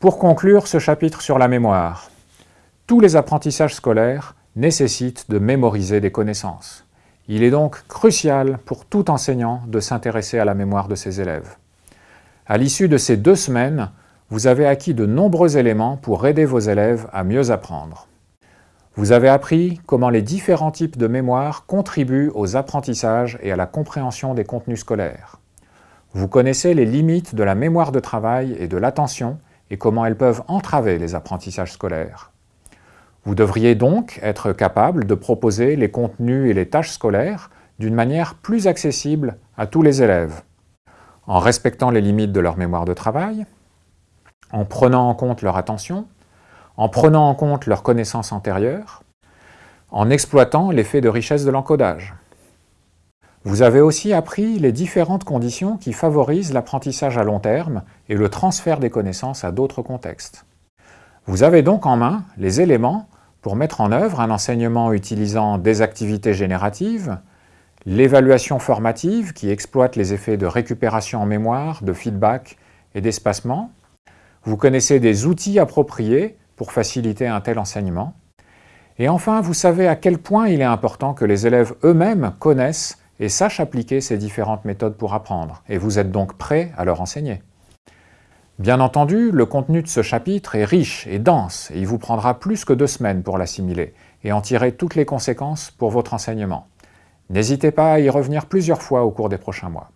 Pour conclure ce chapitre sur la mémoire, tous les apprentissages scolaires nécessitent de mémoriser des connaissances. Il est donc crucial pour tout enseignant de s'intéresser à la mémoire de ses élèves. À l'issue de ces deux semaines, vous avez acquis de nombreux éléments pour aider vos élèves à mieux apprendre. Vous avez appris comment les différents types de mémoire contribuent aux apprentissages et à la compréhension des contenus scolaires. Vous connaissez les limites de la mémoire de travail et de l'attention et comment elles peuvent entraver les apprentissages scolaires. Vous devriez donc être capable de proposer les contenus et les tâches scolaires d'une manière plus accessible à tous les élèves, en respectant les limites de leur mémoire de travail, en prenant en compte leur attention, en prenant en compte leurs connaissances antérieures, en exploitant l'effet de richesse de l'encodage. Vous avez aussi appris les différentes conditions qui favorisent l'apprentissage à long terme et le transfert des connaissances à d'autres contextes. Vous avez donc en main les éléments pour mettre en œuvre un enseignement utilisant des activités génératives, l'évaluation formative qui exploite les effets de récupération en mémoire, de feedback et d'espacement. Vous connaissez des outils appropriés pour faciliter un tel enseignement. Et enfin, vous savez à quel point il est important que les élèves eux-mêmes connaissent et sachent appliquer ces différentes méthodes pour apprendre, et vous êtes donc prêt à leur enseigner. Bien entendu, le contenu de ce chapitre est riche et dense, et il vous prendra plus que deux semaines pour l'assimiler, et en tirer toutes les conséquences pour votre enseignement. N'hésitez pas à y revenir plusieurs fois au cours des prochains mois.